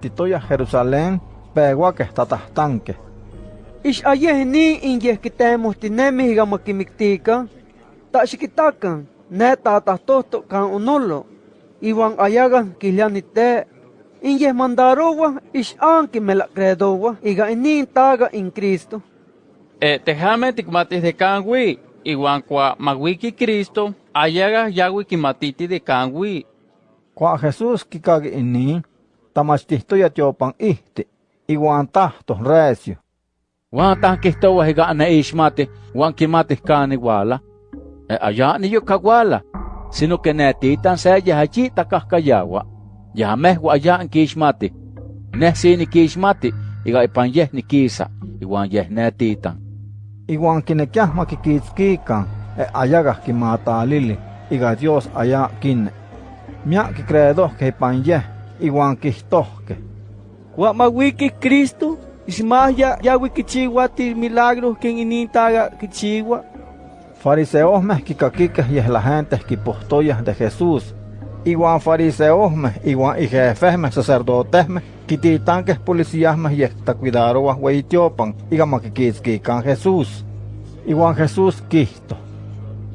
titoya Jerusalén, peguaque tatahtanque. Ix ayehni inyehkitemohtinemi iga makimiktikan, taxikitakan, ne tatahtohto kan unolo, iwan ayagan kilianite, inyeh mandarowa ix anki melakredowa iga inin taga in Cristo. E tejame tikmatis de kanwi, iwan kwa magwiki Cristo, ayaga yawi kimatiti de kanwi. Kwa Jesús kikagi inin, tamachtihtoya tiopan ihti, iwan tahto recio. Wan higa ana ishmati, wan kimati kani wala. E aya ni yo kawala, sino que netitan se yahachi takahkayawa. Yahamehwa aya an kishmati. Neh sini kishmati, iga ipan yeh ni kisa, iwan yeh netitan. Iwan kinekiah makikitskikan, e ayaga kimatalili, iga Dios aya kinne. Mia kikredoh que ipan yeh, iwan kihtohke. Wa mawiki Cristo, ismaya yawi kichiwa ti milagros ken inin taga kichiwa. Fariseos meh kikakikeh yeh la gente kipohtoyah de Jesús. Iwan fariseos meh, iwan ijefeh meh sacerdoteh meh, kititankeh policías meh yeh tacuidarowah weitiopan, iga makikitskikan Jesús. Iwan Jesús kihto.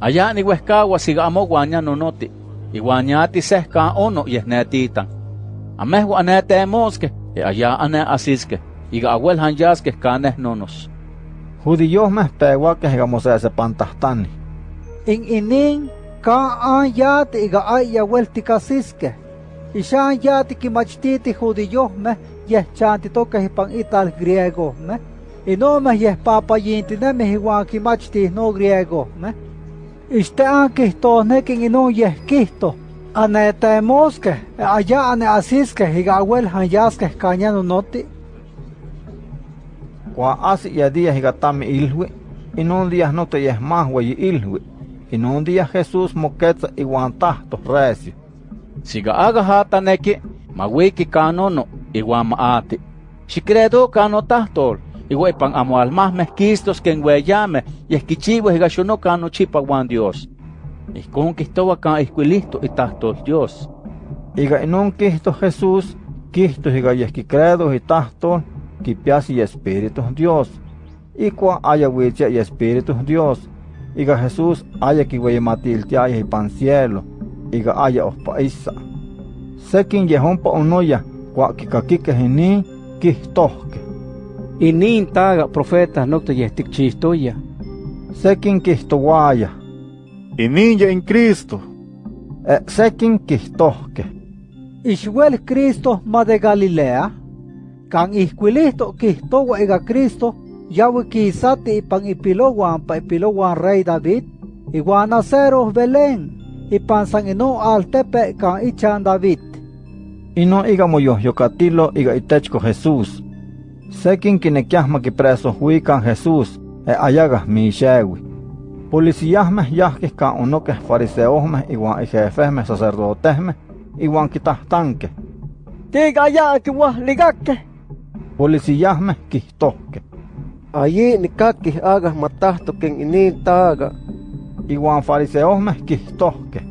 Aya ni wehkawa siga amo wanya nonoti, iwan yati sehka ono yeh netitan. Amehwa anetemoske, e aya ane asiske, iga awel hanyaske kaneh nonos. Judíos meh peguaqueh iga mosesepantahtani. In inin, ka an yati iga ay yawel tikasiske. Ishan yati kimachtiti judíos me, yeh chantitoke hipan ital griego me. Ino me yeh papayintinemi iwan kimachti no griego me. Iste an kihtohnekin ino yeh kihto. Anetemoske, aya ane asiske iga awel hanyaske kanyano noti. Kwa asi ya días iga tami ilhui, inon días no te yeh más wey ilhui. Inon días Jesús moquetza iwan tahto recio. Siga aga hata neki, mawiki kanono, iwan maati. Xikredo kano tahtol, iwa ipan amo almahmeh kistos ken weyame, yeh kichiwa iga chipa wan Dios. Ihkon kihtowa kan ihkuilihto itahtol Dios. Iga inon kihto Jesús, kihto iga yeh kikredo itahtol, kipiasi y Espíritu Dios. Ikua aya wichia y Espíritu Dios. Iga Jesús aya kiweyematiltiaya ipan cielo. Iga aya ohpa isa. Sekin yehompa onoya, kwa kikakikeh inin, kihtohke. Inin taga profeta nokta yeh tikchistoya. Sekin kihtowaya. Ininya in Cristo. E sekin kihtohke. Ixwel Cristo ma de Galilea. Kan ihkuilihto kihtowa iga Cristo, yawi kisati ipan ipilowan pa ipilowan rey David, iwan naceros Belén, ipan san ino altepe kan ichan David. Ino iga moyohyokatilo iga itechko Jesús. Sekin kinekiah makipreso huikan Jesús, e ayaga mixewi. Policíasmeh yahkih kan onokeh fariseosmeh iwan ijefehmeh sacerdotehmeh, iwan kitahtankeh. Tiga ya kiwah ligake. Policíasmeh kihtohkeh. Ayi nikakih aga matahto ken inin taga. Iwan fariseosmeh kihtohkeh.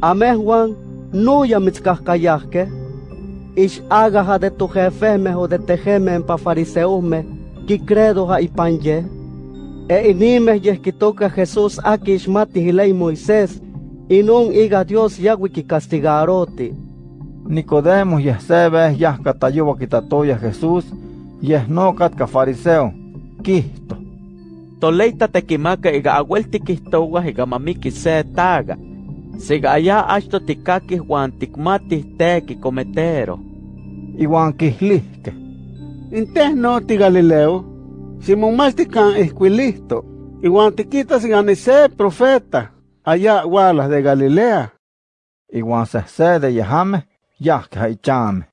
Amehwan nuya mitzkahkayahke. Ix aga ha de tu jefehmeh o de tejemeh pa fariseosmeh, kikredo ha ipan ye. E inimeh yeh kitoka Jesús aki ixmati hilei Moisés, inon iga Dios yawi kikastigaroti. Nicodemo yeh se vez yah katayowa kitatoya Jesús, yeh no katka fariseo, kihto. Toleita tekimaka iga awel tikihtowa iga mamiki se taga. Siga aya achto tikakih wan tikmatih teki cometero. Iwan kihlihkeh. Inteh no ti Galileo, Simón Mastican esquilisto, igual te quitas ganese profeta, allá walas de Galilea. Iwan sehse de yehame, yah kaichame.